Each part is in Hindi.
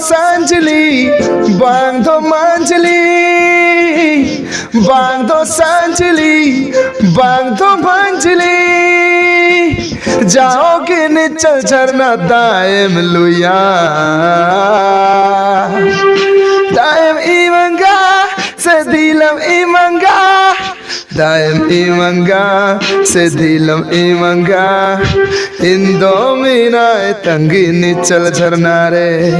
सांझली बांधो मांझली बांधो सांझली बांधो भांझली जाओगे निचल झरना दायम लुया। दायम इमंगा, से दिलम इमंगा। इंदो मीना तंगी नीचल झरना रे।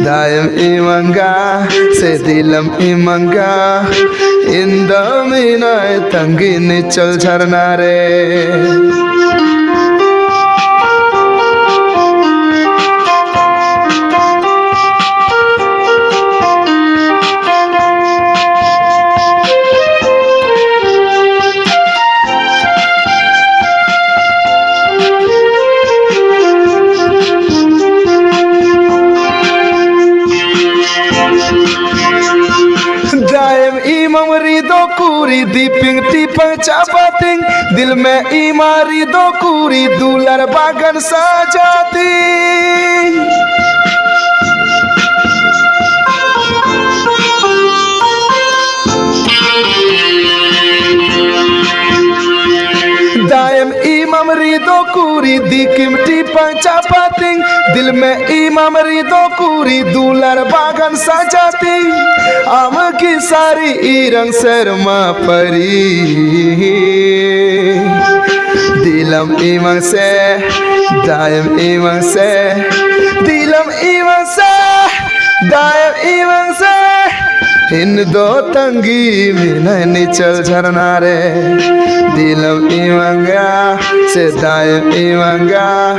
दायम इमंगा, से दिलम इमंगा। इंदो मीना तंगी नीचल झरना रे। दी दीपिंग टीपिंग चापातिंग दिल में इमारी दो कुरी, दूलर बागन सजाती। दायम इमारी दो कुरी, दी किम किमटी पंचा Dil में इमाम रिदो पूरी दूलर बागन सजाती। आम की सारी रंग शर्मा परी। दिलम इमंग से, दायम इमंग से, दिलम इमंग से, दायम इमंग से। इन दो तंगी में निचल झरना रे। दिलम इमंगा से दायम इवंगा।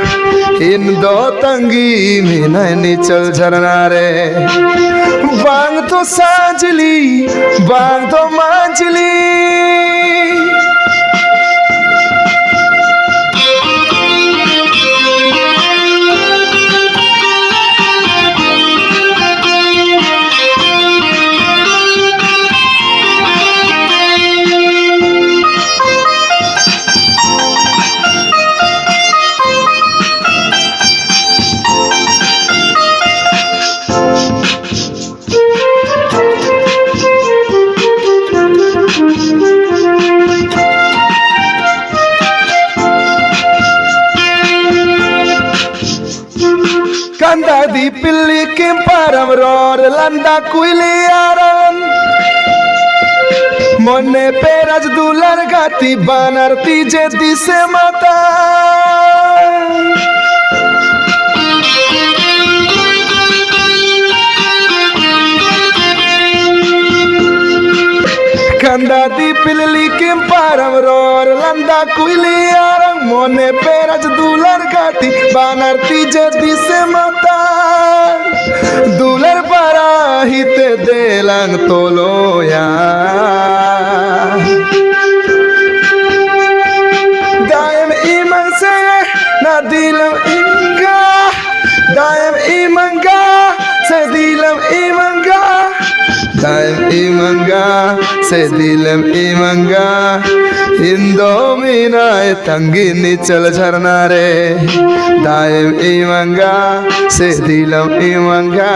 इन दो तंगी में निचल झरना रे। बांग तो साजली, बांग तो मांजली। लंदा दी पिल्ली के परम रोर, लंदा कुली आरन मने पेरज दुलर गाती बानर, तीजे दिसे माता। कंदा दी पिल्ली के परम रोर, लंदा कुली आरन মনে পেরাজ দুলার গাতি বানার তিজে দিছে মাতা। দুলার পারা হিতে Delang তোলোয়া। Daim imanga, se dilam imanga Indo mina tangi nichal झरना रे दायम इमंगा से दिलम इमंगा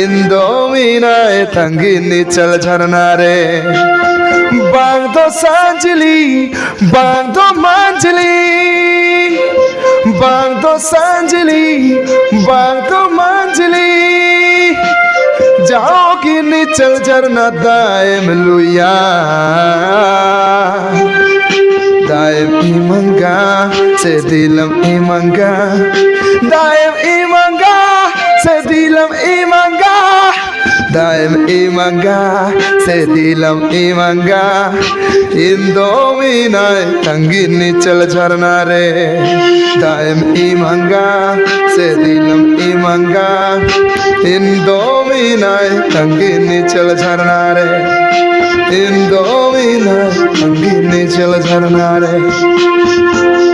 इंदो मीना तंगी निचल झरना रे बांग दो सांजली बांग दो मांजली बांग दो सांजली बांग दो मांजली निचल झरना दायम लुया। ई इमंगा से दिलम इमंगा ई मंगा से दिलम इमंगा दायम इमंगा से दिलम इमंगा इंदो मीना तंगी निचल झरना रे दायम इमंगा से दिलम इमंगा इंदो मीना तंगी निचल झरना रे इंदो मीना तंगी निचल झरना रे